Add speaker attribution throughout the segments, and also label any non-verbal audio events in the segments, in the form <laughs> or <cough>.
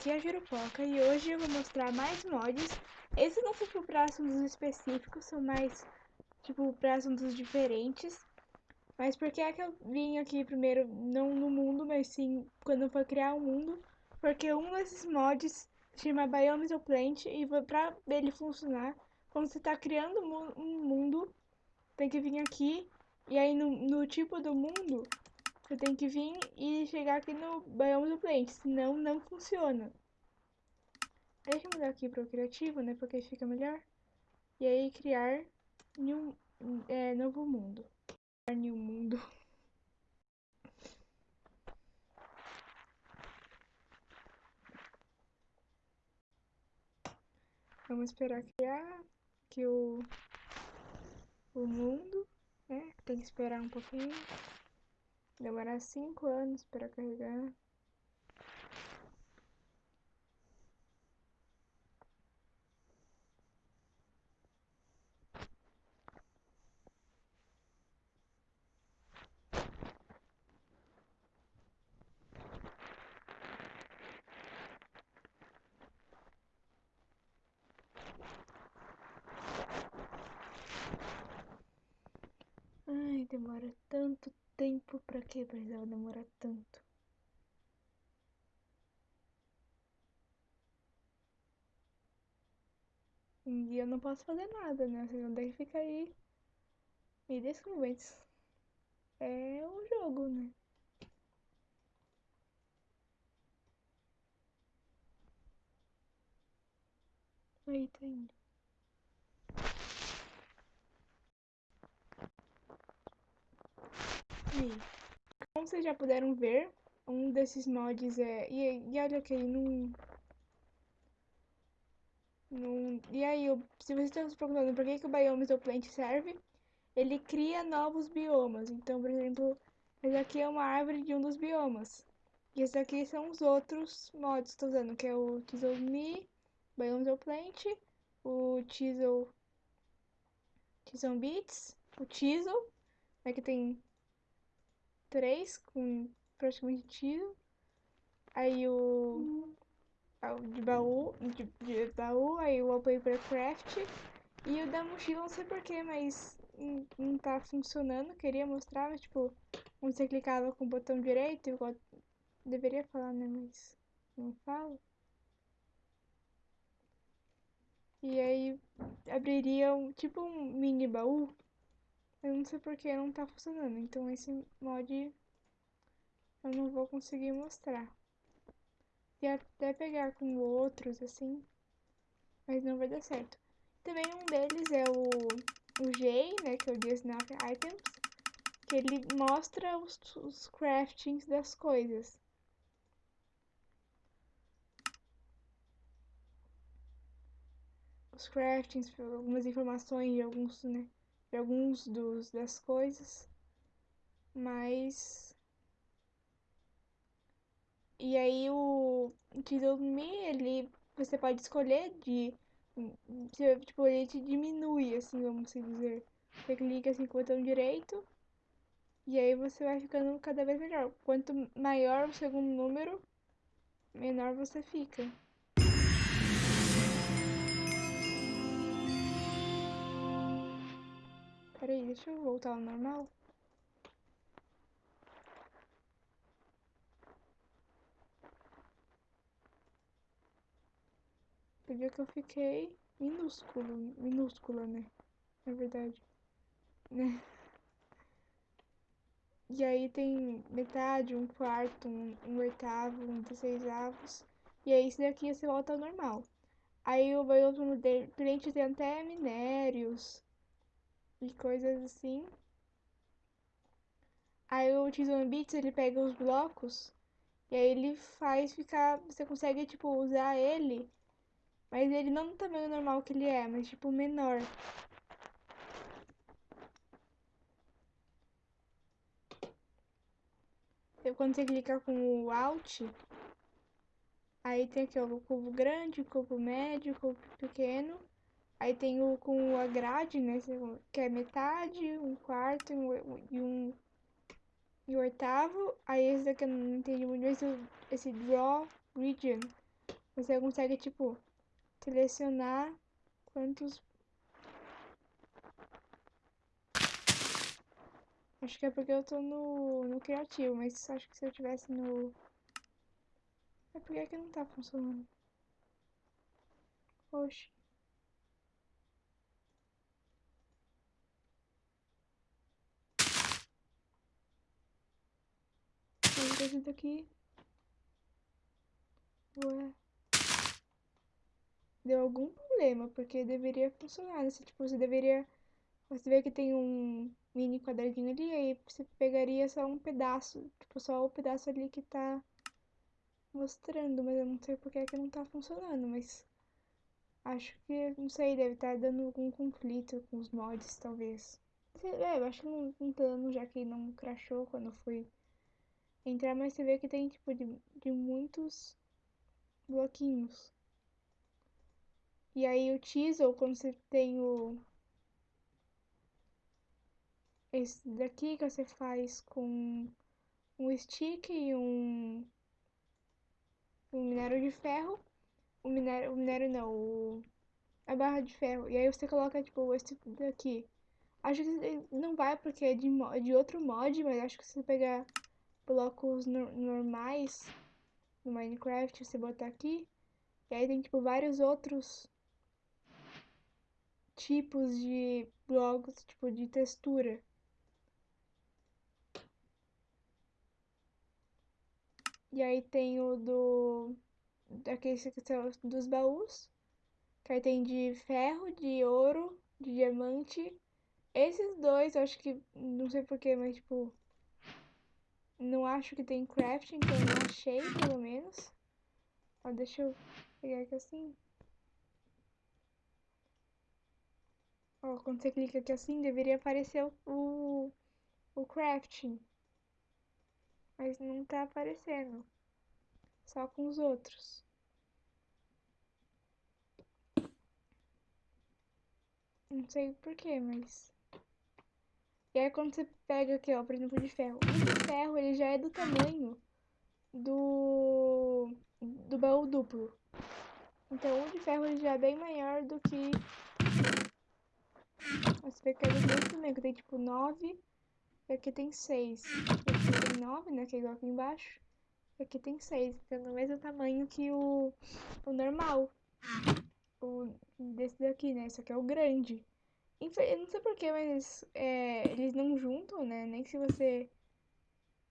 Speaker 1: aqui é a Jurupoca e hoje eu vou mostrar mais mods. Esses não são para assuntos específicos, são mais tipo para assuntos diferentes. Mas por que é que eu vim aqui primeiro, não no mundo, mas sim quando eu for criar um mundo? Porque um desses mods chama Biomes Plant e para ele funcionar, quando você está criando um mundo, tem que vir aqui e aí no, no tipo do mundo você tem que vir e chegar aqui no bioma do plant, senão não funciona. Deixa eu mudar aqui para o criativo, né, porque fica melhor. E aí criar new, é, novo mundo. Criar new mundo. <laughs> Vamos esperar criar aqui o, o mundo, né? Tem que esperar um pouquinho. Demorar 5 anos para carregar. Demora tanto tempo pra que precisava demorar tanto? E eu não posso fazer nada, né? Vocês vão ter que ficar aí me desconvence. É um jogo, né? Aí tá indo. Aí. Como vocês já puderam ver, um desses mods é... E, e olha que ele não... não... E aí, eu... se vocês estão se perguntando por que, que o Biomes do Plant serve, ele cria novos biomas. Então, por exemplo, esse aqui é uma árvore de um dos biomas. E esses aqui são os outros mods que estou usando, que é o Chisel Me, Biomes do Plant, o Chisel... Chisel Beats, o Chisel, né, que tem três com praticamente tiro. Aí o. De baú, de, de baú, aí o wallpaper craft. E o da mochila, não sei porquê, mas não, não tá funcionando. Queria mostrar, mas tipo, onde você clicava com o botão direito, igual deveria falar, né? Mas não falo. E aí abriria um, tipo um mini baú eu não sei porque não tá funcionando, então esse mod eu não vou conseguir mostrar. E até pegar com outros, assim, mas não vai dar certo. Também um deles é o, o J, né, que é o Snap Items, que ele mostra os, os craftings das coisas. Os craftings, algumas informações de alguns, né, de alguns dos, das coisas, mas... E aí o Me, ele, você pode escolher de, tipo, ele te diminui, assim, vamos dizer. Você clica assim com o botão direito, e aí você vai ficando cada vez melhor. Quanto maior o segundo número, menor você fica. Peraí, deixa eu voltar ao normal. Você viu que eu fiquei minúsculo, minúscula, né? Na verdade. Né? E aí tem metade, um quarto, um, um oitavo, um avos. E aí esse daqui você volta ao normal. Aí o outro cliente tem até minérios, e coisas assim. Aí o Teasel Beats, ele pega os blocos e aí ele faz ficar, você consegue tipo usar ele, mas ele não no tamanho normal que ele é, mas tipo menor. E quando você clica com o Alt, aí tem aqui ó, o cubo grande, o cubo médio, o cubo pequeno. Aí tem o com a grade, né? Que é metade, um quarto e um, e oitavo. Aí esse daqui eu não entendi muito, esse, esse draw region. Você consegue, tipo, selecionar quantos... Acho que é porque eu tô no, no criativo, mas acho que se eu tivesse no... É porque é que não tá funcionando. Oxe. Esse daqui. Ué. Deu algum problema, porque deveria funcionar. Né? Tipo, você deveria. Você vê que tem um mini quadradinho ali, aí você pegaria só um pedaço. Tipo, só o pedaço ali que tá mostrando, mas eu não sei porque é que não tá funcionando, mas. Acho que, não sei, deve estar tá dando algum conflito com os mods, talvez. É, eu acho que não, não tá dando, já que não crashou quando eu fui entrar, mas você vê que tem, tipo, de, de muitos bloquinhos. E aí o teasel, quando você tem o... Esse daqui que você faz com um stick e um... Um minério de ferro o minério, o minério não, o, a barra de ferro. E aí você coloca, tipo, esse daqui. Acho que não vai porque é de, de outro mod, mas acho que se você pegar blocos no, normais no Minecraft, você botar aqui, e aí tem, tipo, vários outros tipos de blocos, tipo, de textura. E aí tem o do daqueles que são dos baús. Que aí tem de ferro, de ouro, de diamante. Esses dois, eu acho que. Não sei porquê, mas tipo. Não acho que tem crafting, então eu não achei, pelo menos. Ó, deixa eu pegar aqui assim. Ó, quando você clica aqui assim, deveria aparecer o, o crafting. Mas não tá aparecendo só com os outros. Não sei porquê, mas... E aí quando você pega aqui, ó, por exemplo, de ferro. O de ferro, ele já é do tamanho do... do baú duplo. Então o de ferro ele já é bem maior do que... Que é do também, que tem tipo 9 e aqui tem 6. Aqui tem 9, né, que é igual aqui embaixo. Aqui tem seis, então no mesmo tamanho que o, o normal. O desse daqui, né? Esse aqui é o grande. Eu não sei porquê, mas é, eles não juntam, né? Nem se você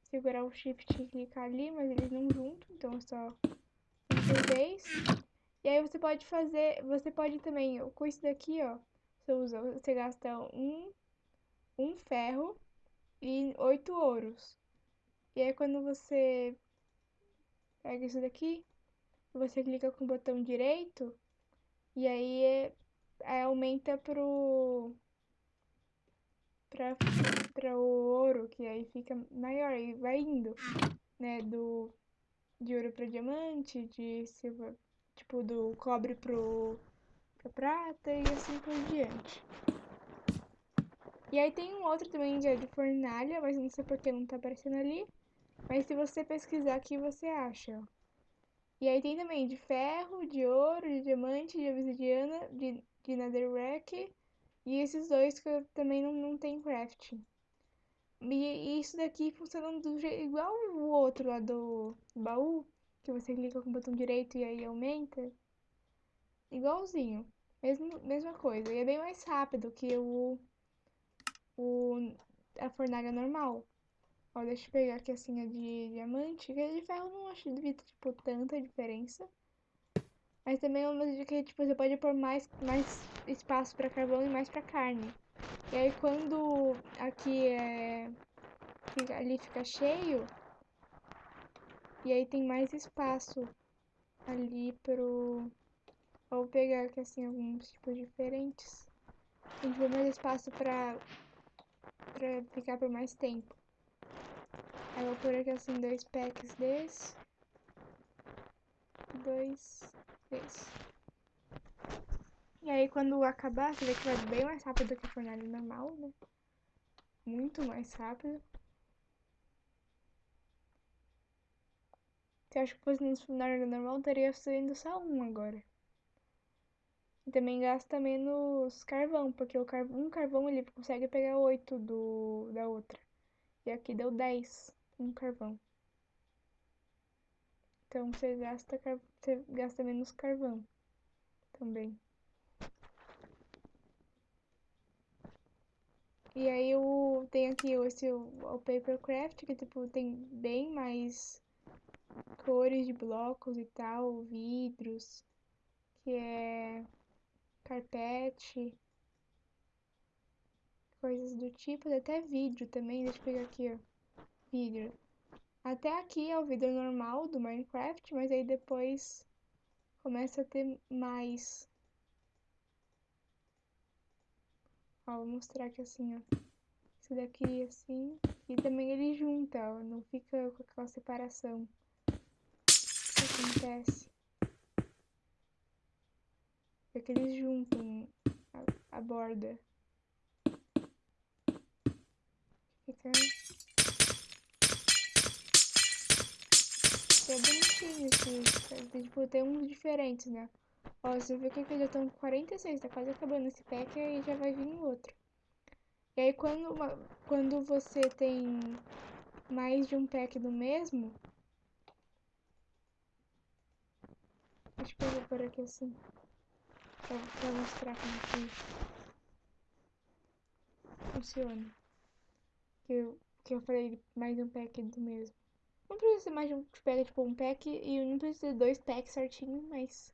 Speaker 1: segurar o shift e clicar ali, mas eles não juntam, então é só vez. E aí você pode fazer, você pode também, com isso daqui, ó, você usa, você gasta um, um ferro e oito ouros. E aí quando você pega isso daqui, você clica com o botão direito e aí é, aumenta pro pra, pra o ouro, que aí fica maior e vai indo, né, do de ouro para diamante, de tipo do cobre pro pra prata e assim por diante. E aí tem um outro também é de fornalha, mas não sei porque não tá aparecendo ali. Mas se você pesquisar aqui, você acha. E aí tem também de ferro, de ouro, de diamante, de obsidiana, de, de netherrack. E esses dois que também não, não tem crafting. E, isso daqui funciona do jeito, igual o outro lá do baú, que você clica com o botão direito e aí aumenta. Igualzinho. Mesmo, mesma coisa. E é bem mais rápido que o, o a fornalha normal. Ó, deixa eu pegar aqui assim a de diamante. Que a de ferro não acho ter, tipo, tanta diferença. Mas também é uma dica que, tipo, você pode pôr mais, mais espaço pra carvão e mais pra carne. E aí quando aqui é... Ali fica cheio, e aí tem mais espaço ali pro... Vou pegar aqui assim alguns tipos diferentes. A gente mais espaço pra, pra ficar por mais tempo. Aí eu vou pôr aqui assim dois packs desse. Dois E aí quando acabar, você vê que vai bem mais rápido que a fornalha normal, né? Muito mais rápido. Se eu acho que fosse no funcionário normal, teria sendo só um agora. E também gasta menos carvão, porque o um carvão ele consegue pegar oito do... da outra. E aqui deu 10 um carvão. Então você gasta, você gasta menos carvão também. E aí eu tenho aqui esse o Papercraft, que tipo, tem bem mais cores de blocos e tal, vidros, que é carpete, coisas do tipo, até vidro também, deixa eu pegar aqui, ó, vidro. Até aqui é o vidro normal do Minecraft, mas aí depois começa a ter mais. Ó, vou mostrar aqui assim, ó. Esse daqui assim, e também ele junta, ó, não fica com aquela separação que acontece. É que eles juntam a, a borda. Fica... É bonitinho esse, tipo, tem uns diferentes, né? Ó, você vê que aqui já estão 46, tá quase acabando esse pack e já vai vir outro. E aí quando, quando você tem mais de um pack do mesmo, que eu vou por aqui assim pra, pra mostrar como que funciona. Que eu, que eu falei mais um pack do mesmo. Não precisa mais de um pack, tipo um pack e não precisa ter dois packs certinho, mas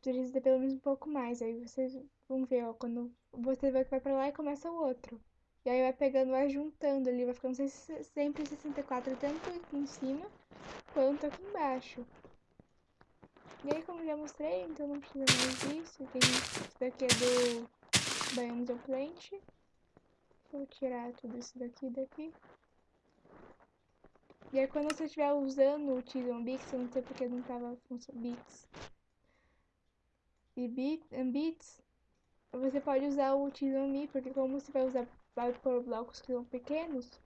Speaker 1: precisa ter pelo menos um pouco mais. Aí vocês vão ver, ó, quando você vai pra lá e começa o outro. E aí vai pegando, vai juntando ali, vai ficando sempre 64, tanto aqui em cima quanto aqui embaixo. E aí, como já mostrei, então não precisa mais disso. Tem isso daqui é do Biomes of Plant. Vou tirar tudo isso daqui daqui. E aí, quando você estiver usando o Bix, eu não sei porque não tava funcionando Bix. E Bits, você pode usar o Tison Me, porque como você vai usar vai por blocos que são pequenos,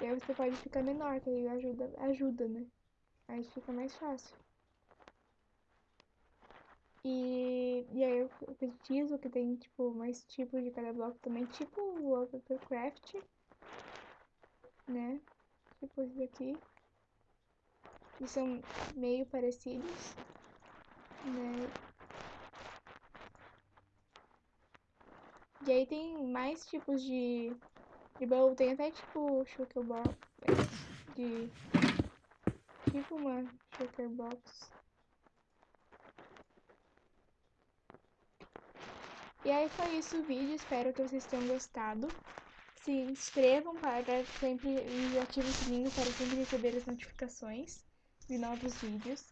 Speaker 1: e aí você pode ficar menor, que aí ajuda, ajuda, né? Aí fica mais fácil. E, e aí eu preciso que tem, tipo, mais tipos de cada bloco também, tipo o Papercraft, né? Esse daqui. Que são meio parecidos, né? E aí tem mais tipos de, de bowl, tem até tipo Shulker Box, de tipo uma Shulker Box. E aí foi isso o vídeo, espero que vocês tenham gostado. Se inscrevam para sempre e ativem o sininho para sempre receber as notificações de novos vídeos.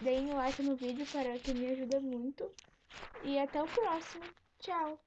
Speaker 1: Deem um like no vídeo para que me ajuda muito. E até o próximo. Tchau!